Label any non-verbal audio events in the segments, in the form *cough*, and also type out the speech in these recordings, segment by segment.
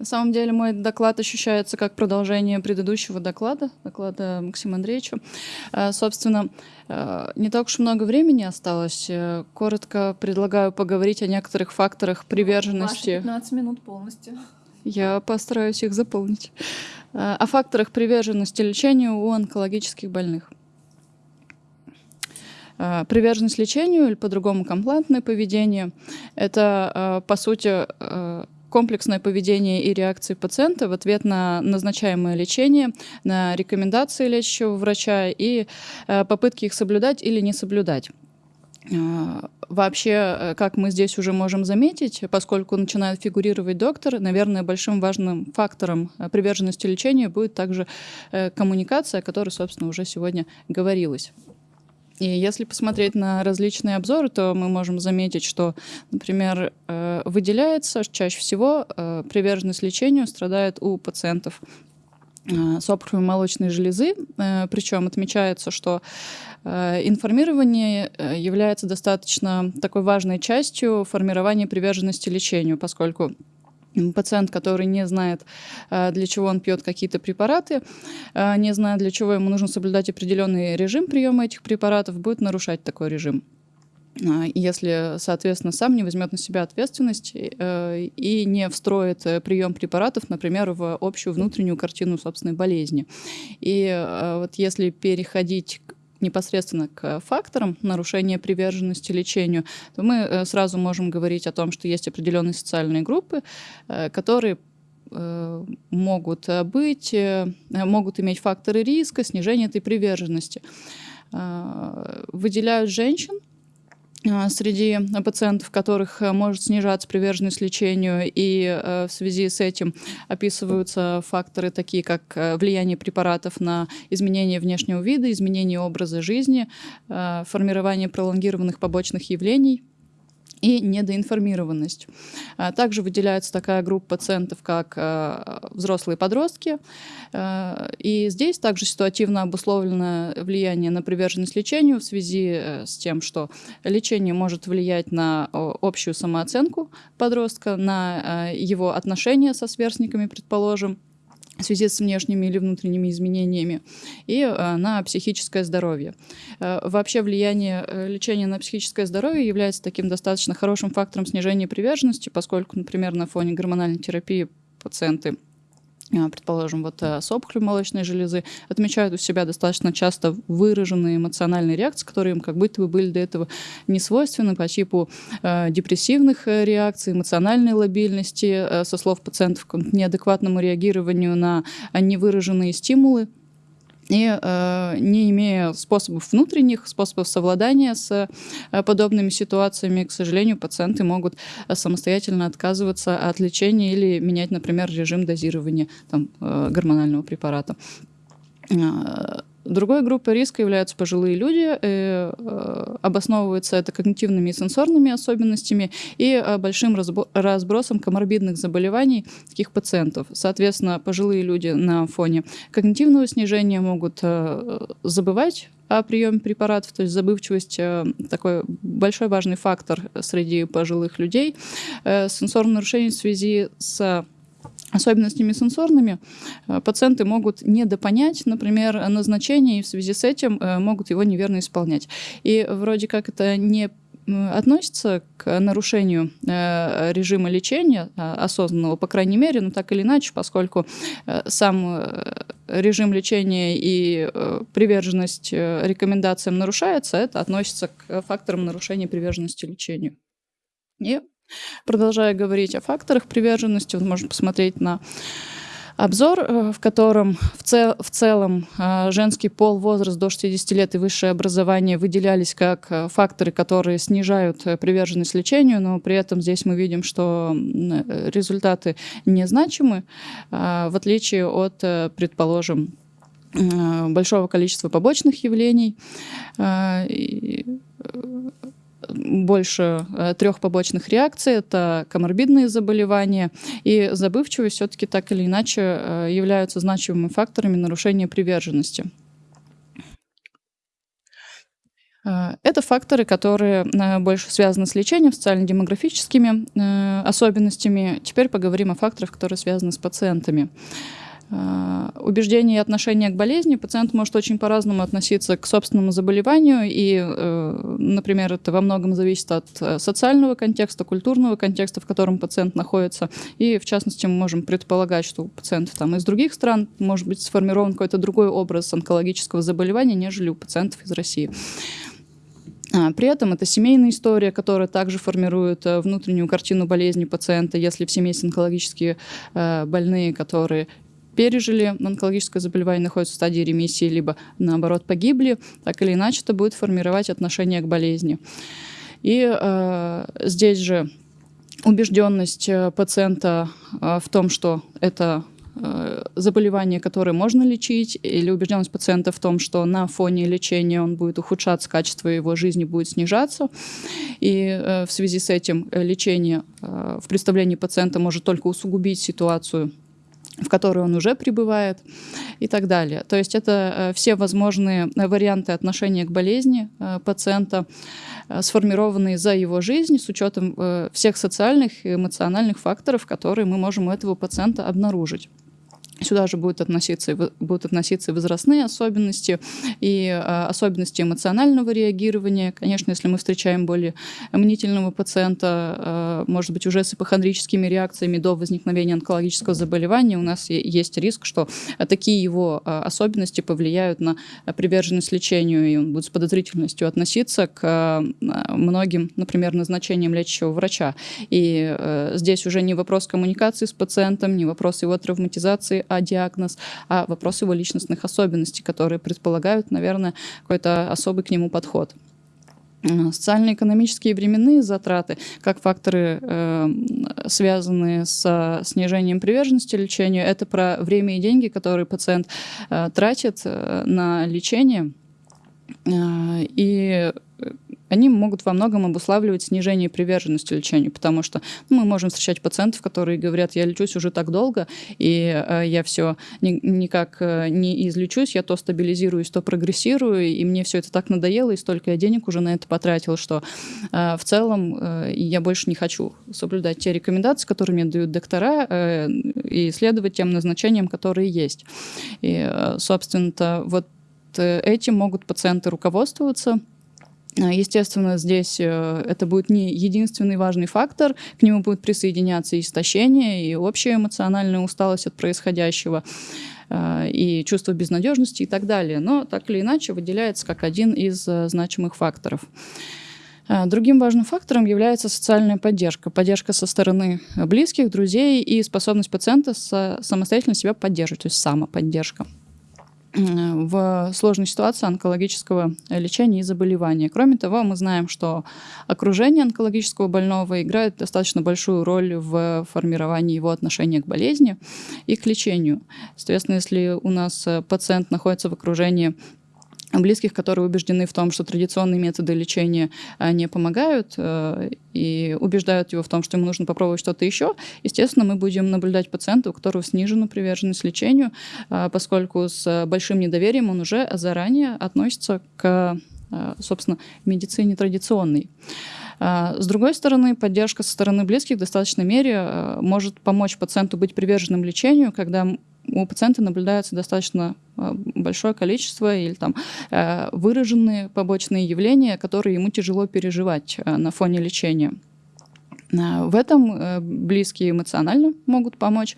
На самом деле мой доклад ощущается как продолжение предыдущего доклада, доклада Максима Андреевича. А, собственно, а, не так уж много времени осталось. Э, коротко предлагаю поговорить о некоторых факторах приверженности. Ваши 15 минут полностью. Я постараюсь их заполнить. А, о факторах приверженности лечению у онкологических больных. Приверженность лечению или по-другому комплантное поведение – это, по сути, комплексное поведение и реакции пациента в ответ на назначаемое лечение, на рекомендации лечащего врача и э, попытки их соблюдать или не соблюдать. Э, вообще, э, как мы здесь уже можем заметить, поскольку начинает фигурировать доктор, наверное, большим важным фактором приверженности лечению будет также коммуникация, о которой, собственно, уже сегодня говорилось. И если посмотреть на различные обзоры, то мы можем заметить, что, например, э, выделяется чаще всего э, приверженность лечению страдает у пациентов э, с опухолью молочной железы, причем отмечается, что информирование является достаточно такой важной частью формирования приверженности лечению, поскольку пациент, который не знает, э, для чего он пьет какие-то препараты, э, не знает, для чего ему нужно соблюдать определенный режим приема этих препаратов, будет нарушать такой режим э, если, соответственно, сам не возьмет на себя ответственность и не встроит прием препаратов, например, в общую внутреннюю картину собственной болезни. И вот если переходить непосредственно к факторам нарушения приверженности лечению, то мы э, сразу можем говорить о том, что есть определенные социальные группы, э, которые э, могут быть, могут иметь факторы риска, снижения этой приверженности. Выделяют женщин, среди пациентов, которых э, может снижаться приверженность лечению, и э, в связи с этим описываются факторы, такие как э, влияние препаратов на изменение внешнего вида, изменение образа жизни, формирование пролонгированных побочных явлений – и недоинформированность. А, также выделяется такая группа пациентов, как а, взрослые подростки. А, и здесь также ситуативно обусловлено влияние на приверженность лечению в связи э, с тем, что лечение может влиять на общую самооценку подростка, на его отношения со сверстниками, предположим, в связи с внешними или внутренними изменениями, и э, на психическое здоровье. Э, вообще влияние э, лечения на психическое здоровье является таким достаточно хорошим фактором снижения приверженности, поскольку, например, на фоне гормональной терапии пациенты предположим, вот э, с опухолью молочной железы, отмечают у себя достаточно часто выраженные эмоциональные реакции, которые им как будто бы были до этого не свойственны по типу э, депрессивных э, реакций, эмоциональной лобильности, э, со слов пациентов, к неадекватному реагированию на невыраженные стимулы, и э, не имея способов внутренних, способов совладания с э, подобными ситуациями, к сожалению, пациенты могут э, самостоятельно отказываться от лечения или менять, например, режим дозирования там, э, гормонального препарата. Э, Другой группой риска являются пожилые люди. И, э, обосновывается это когнитивными и сенсорными особенностями и э, большим разбросом коморбидных заболеваний таких пациентов. Соответственно, пожилые люди на фоне когнитивного снижения могут э, забывать о приеме препаратов, то есть забывчивость такой большой важный фактор среди пожилых людей. Сенсорные нарушения в связи с особенностями сенсорными, э, пациенты могут недопонять, например, назначение, и в связи с этим э, могут его неверно исполнять. И вроде как это не относится к нарушению э, режима лечения осознанного, по крайней мере, но так или иначе, поскольку сам режим лечения и приверженность рекомендациям нарушается, это относится к факторам нарушения приверженности лечению. И Продолжая говорить о факторах приверженности, вот можно посмотреть на обзор, э, в котором в, цел, в целом э, женский пол, возраст до 60 лет и высшее образование выделялись как э, факторы, которые снижают приверженность лечению, но при этом здесь мы видим, что результаты незначимы, в отличие от, предположим, большого количества побочных явлений больше э, трех побочных реакций. Это коморбидные заболевания и забывчивость все-таки так или иначе э, являются значимыми факторами нарушения приверженности. Э, Это факторы, которые больше связаны с лечением, социально-демографическими особенностями. Теперь поговорим о факторах, которые связаны с пациентами. А, убеждения и отношения к болезни пациент может очень по-разному относиться к собственному заболеванию, и, э, например, это во многом зависит от э, социального контекста, культурного контекста, в котором пациент находится, и, в частности, мы можем предполагать, что у пациентов там, из других стран может быть сформирован какой-то другой образ онкологического заболевания, нежели у пациентов из России. А, при этом это семейная история, которая также формирует э, внутреннюю картину болезни пациента. Если в семье есть онкологические больные, которые пережили онкологическое заболевание, находятся в стадии ремиссии, либо наоборот погибли, так или иначе это будет формировать отношение к болезни. И э, здесь же убежденность э, пациента э, в том, что это э, заболевание, которое можно лечить, или убежденность пациента в том, что на фоне лечения он будет ухудшаться, качество его жизни будет снижаться. И э, в связи с этим лечение в представлении пациента может только усугубить ситуацию в которой он уже пребывает и так далее. То есть это э, все возможные варианты отношения к болезни э, пациента, э, сформированные за его жизнь с учетом всех социальных и эмоциональных факторов, которые мы можем у этого пациента обнаружить. Сюда же будут относиться, будут относиться возрастные особенности и э, особенности эмоционального реагирования. Конечно, если мы встречаем более мнительного пациента, э, может быть, уже с ипохондрическими реакциями до возникновения онкологического заболевания, у нас есть риск, что такие его э, особенности повлияют на приверженность лечению, и он будет с подозрительностью относиться к э, многим, например, назначениям лечащего врача. И э, здесь уже не вопрос коммуникации с пациентом, не вопрос его травматизации, а диагноз, а вопрос его личностных особенностей, которые предполагают, наверное, какой-то особый к нему подход. Социально-экономические временные затраты, как факторы, э, связанные с снижением приверженности лечению, это про время и деньги, которые пациент э, тратит э, на лечение. Э, и они могут во многом обуславливать снижение приверженности лечению, потому что ну, мы можем встречать пациентов, которые говорят, я лечусь уже так долго, и э, я все ни, никак э, не излечусь, я то стабилизируюсь, то прогрессирую, и мне все это так надоело, и столько я денег уже на это потратил, что э, в целом э, я больше не хочу соблюдать те рекомендации, которые мне дают доктора, э, и следовать тем назначениям, которые есть. И, э, собственно, вот э, этим могут пациенты руководствоваться, естественно, здесь э, это будет не единственный важный фактор, к нему будет присоединяться истощение, и общая эмоциональная усталость от происходящего, а, и чувство безнадежности и так далее. Но так или иначе выделяется как один из э, значимых факторов. А, другим важным фактором является социальная поддержка. Поддержка со стороны близких, друзей и способность пациента самостоятельно себя поддерживать, то есть самоподдержка в сложной ситуации онкологического лечения и заболевания. Кроме того, мы знаем, что окружение онкологического больного играет достаточно большую роль в формировании его отношения к болезни и к лечению. Соответственно, если у нас пациент находится в окружении близких, которые убеждены в том, что традиционные методы лечения а, не помогают э, и убеждают его в том, что ему нужно попробовать что-то еще, естественно, мы будем наблюдать пациента, у которого снижена приверженность лечению, а, поскольку с большим недоверием он уже заранее относится к, собственно, медицине традиционной. С другой стороны, поддержка со стороны близких в достаточной мере может помочь пациенту быть приверженным лечению, когда у пациента наблюдается достаточно э, большое количество или там э, выраженные побочные явления, которые ему тяжело переживать э, на фоне лечения. Э, в этом э, близкие эмоционально могут помочь,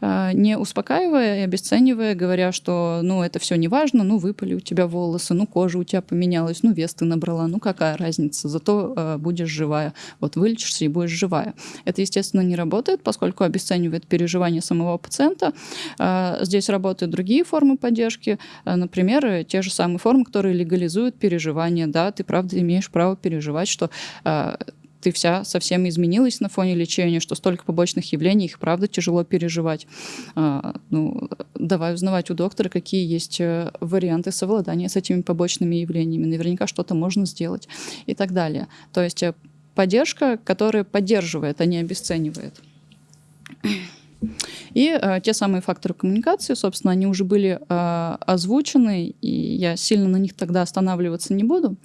э, не успокаивая и обесценивая, говоря, что ну это все не важно, ну выпали у тебя волосы, ну кожа у тебя поменялась, ну вес ты набрала, ну какая разница, зато будешь живая. Вот вылечишься и будешь живая. Это, естественно, не работает, поскольку обесценивает переживания самого пациента. Здесь работают другие формы поддержки, например, те же самые формы, которые легализуют переживания. Да, ты правда имеешь право переживать, что ты вся совсем изменилась на фоне лечения, что столько побочных явлений, их правда тяжело переживать. А, ну, давай узнавать у доктора, какие есть э, варианты совладания с этими побочными явлениями. Наверняка что-то можно сделать и так далее. То есть э, поддержка, которая поддерживает, а не обесценивает. И э, те самые факторы коммуникации, собственно, они уже были э, озвучены, и я сильно на них тогда останавливаться не буду.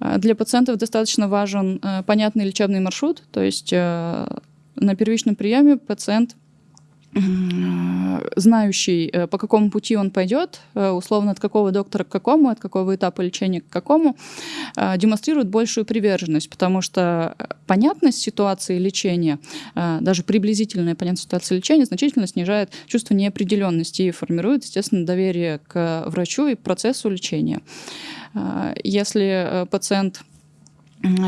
Для пациентов достаточно важен понятный лечебный маршрут, то есть на первичном приеме пациент знающий, э, по какому пути он пойдет, э, условно от какого доктора к какому, от какого этапа лечения к какому, э, демонстрирует большую приверженность, потому что понятность ситуации лечения, даже приблизительная понятность ситуации лечения значительно снижает чувство неопределенности и формирует, естественно, доверие к врачу и процессу лечения. Если пациент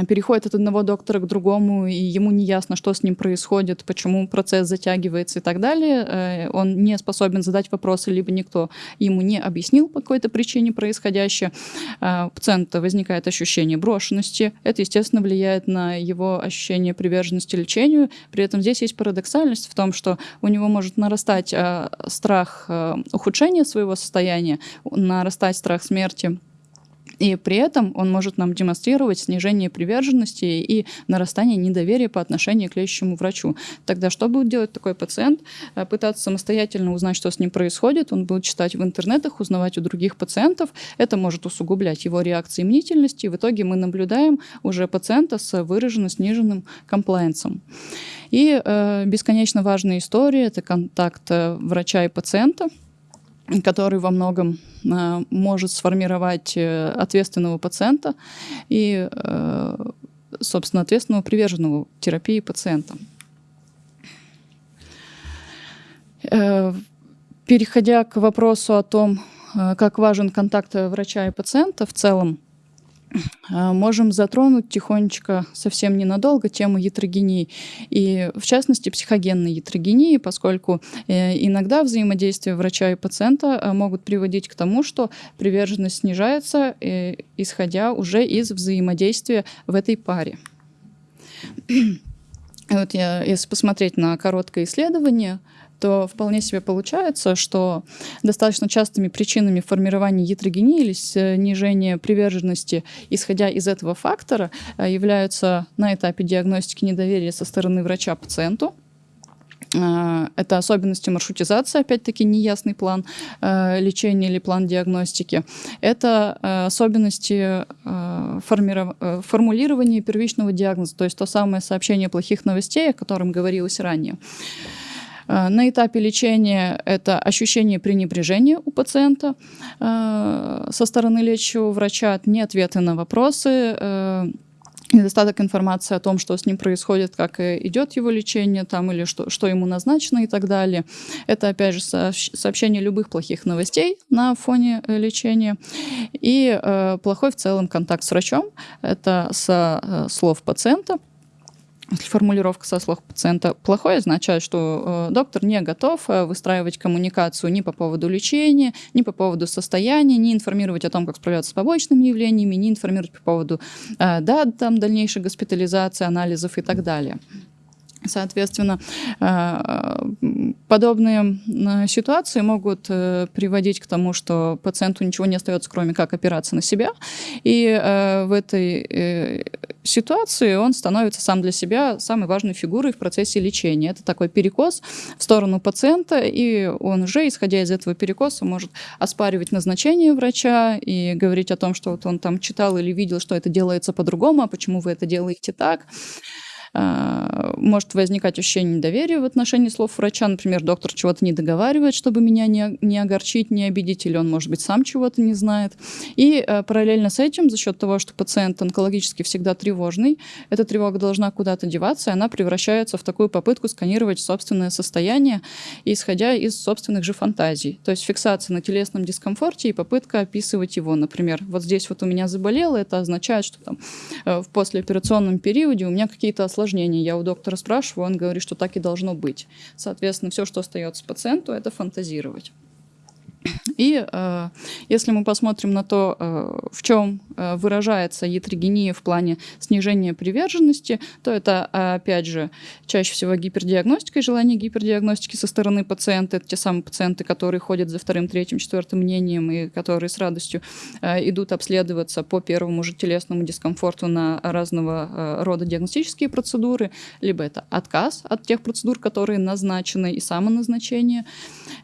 переходит от одного доктора к другому, и ему не ясно, что с ним происходит, почему процесс затягивается и так далее. Э, он не способен задать вопросы, либо никто ему не объяснил по какой-то причине происходящее. Э, у пациента возникает ощущение брошенности. Это, естественно, влияет на его ощущение приверженности лечению. При этом здесь есть парадоксальность в том, что у него может нарастать э, страх ухудшения своего состояния, нарастать страх смерти, и при этом он может нам демонстрировать снижение приверженности и нарастание недоверия по отношению к лечащему врачу. Тогда что будет делать такой пациент? Э, пытаться самостоятельно узнать, что с ним происходит. Он будет читать в интернетах, узнавать у других пациентов. Это может усугублять его реакции мнительности. И в итоге мы наблюдаем уже пациента с выраженно сниженным комплайенсом. И э, бесконечно важная история — это контакт э, врача и пациента — который во многом э, может сформировать э, ответственного пациента и, э, собственно, ответственного приверженного терапии пациента. Переходя к вопросу о том, как важен контакт врача и пациента в целом, можем затронуть тихонечко, совсем ненадолго, тему ятрогении. И, в частности, психогенной ятрогении, поскольку э, иногда взаимодействие врача и пациента э, могут приводить к тому, что приверженность снижается, э, исходя уже из взаимодействия в этой паре. *clears throat* Вот я, если посмотреть на короткое исследование, то вполне себе получается, что достаточно частыми причинами формирования ятрогении или снижения приверженности, исходя из этого фактора, э, являются на этапе диагностики недоверия со стороны врача пациенту, э, это особенности маршрутизации, опять-таки неясный план э, лечения или план диагностики. Это э, особенности э. Э, формулирования первичного диагноза, то есть то самое сообщение плохих новостей, о котором говорилось ранее. Э, на этапе лечения это ощущение пренебрежения у пациента э, со стороны лечащего врача, не ответы на вопросы, э, недостаток информации о том, что с ним происходит, как идет его лечение там, или что, что ему назначено и так далее. Это, опять же, сообщение любых плохих новостей на фоне лечения. И э, плохой в целом контакт с врачом. Это со слов пациента если формулировка со слов пациента плохой, означает, что э, доктор не готов э, выстраивать коммуникацию ни по поводу лечения, ни по поводу состояния, не информировать о том, как справляться с побочными явлениями, не информировать по поводу э, дат там, дальнейшей госпитализации, анализов и так далее. Соответственно, э, подобные э, ситуации могут э, приводить к тому, что пациенту ничего не остается, кроме как опираться на себя. И в этой ситуации он становится сам для себя самой важной фигурой в процессе лечения. Это такой перекос в сторону пациента, и он уже, исходя из этого перекоса, может оспаривать назначение врача и говорить о том, что вот он там читал или видел, что это делается по-другому, а почему вы это делаете так. А, может возникать ощущение недоверия в отношении слов врача. Например, доктор чего-то не договаривает, чтобы меня не, не огорчить, не обидеть, или он, может быть, сам чего-то не знает. И э, параллельно с этим, за счет того, что пациент онкологически всегда тревожный, эта тревога должна куда-то деваться, и она превращается в такую попытку сканировать собственное состояние, исходя из собственных же фантазий. То есть фиксация на телесном дискомфорте и попытка описывать его. Например, вот здесь вот у меня заболело, это означает, что там э, в послеоперационном периоде у меня какие-то осложнения осложнений. Я у доктора спрашиваю, он говорит, что так и должно быть. Соответственно, все, что остается пациенту, это фантазировать. И э, если мы посмотрим на то, э, в чем э, выражается ятрогения в плане снижения приверженности, то это, опять же, чаще всего гипердиагностика и желание гипердиагностики со стороны пациента. Это те самые пациенты, которые ходят за вторым, третьим, четвертым мнением и которые с радостью э, идут обследоваться по первому же телесному дискомфорту на разного э, рода диагностические процедуры, либо это отказ от тех процедур, которые назначены, и самоназначение.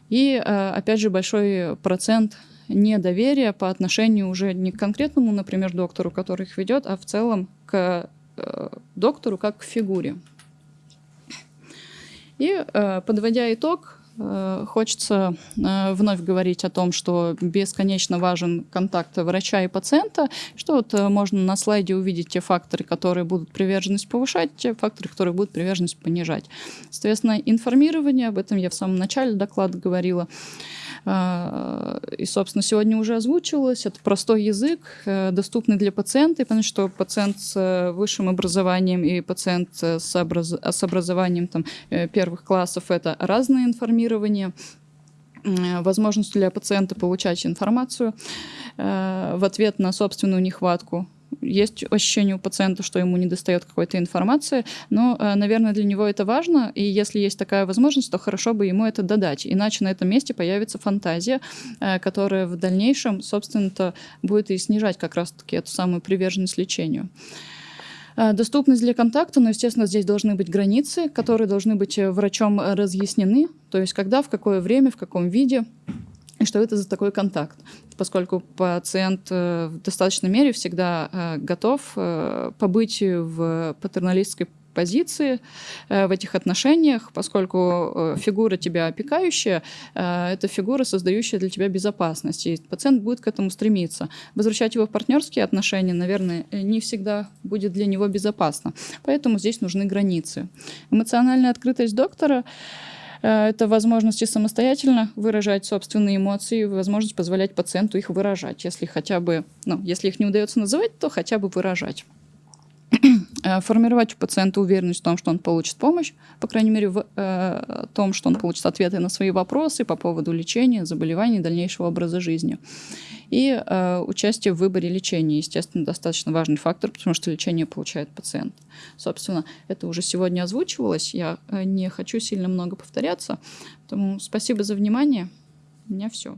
И, э, опять же, большой процент недоверие по отношению уже не к конкретному, например, доктору, который их ведет, а в целом к э, доктору как к фигуре. И э, подводя итог, Э, хочется э, вновь говорить о том, что бесконечно важен контакт врача и пациента, что вот э, можно на слайде увидеть те факторы, которые будут приверженность повышать, те факторы, которые будут приверженность понижать. Соответственно, информирование, об этом я в самом начале доклада говорила, а, и, собственно, сегодня уже озвучилось. Это простой язык, э, доступный для пациента. Понять, что пациент с э, высшим образованием и пациент э, с, образ... с образованием там, первых классов — это разное информирование возможность для пациента получать информацию в ответ на собственную нехватку есть ощущение у пациента, что ему не достает какой-то информации, но, э, наверное, для него это важно, и если есть такая возможность, то хорошо бы ему это додать, иначе на этом месте появится фантазия, э, которая в дальнейшем, собственно-то, будет и снижать как раз-таки эту самую приверженность лечению. Э, доступность для контакта, но, естественно, здесь должны быть границы, которые должны быть врачом разъяснены, то есть когда, в какое время, в каком виде и что это за такой контакт, поскольку пациент э, в достаточной мере всегда э, готов э, побыть в патерналистской позиции в этих отношениях, поскольку фигура тебя опекающая, это фигура, создающая для тебя безопасность, и пациент будет к этому стремиться. Возвращать его в партнерские отношения, наверное, не всегда будет для него безопасно, поэтому здесь нужны границы. Эмоциональная открытость доктора это возможность самостоятельно выражать собственные эмоции, возможность позволять пациенту их выражать, если хотя бы, ну, если их не удается называть, то хотя бы выражать. Э, формировать у пациента уверенность в том, что он получит помощь, по крайней мере, в э, том, что он получит ответы на свои вопросы по поводу лечения, заболеваний, дальнейшего образа жизни. И э, участие в выборе лечения, естественно, достаточно важный фактор, потому что лечение получает пациент. Собственно, это уже сегодня озвучивалось, я э, не хочу сильно много повторяться. Поэтому спасибо за внимание. У меня все.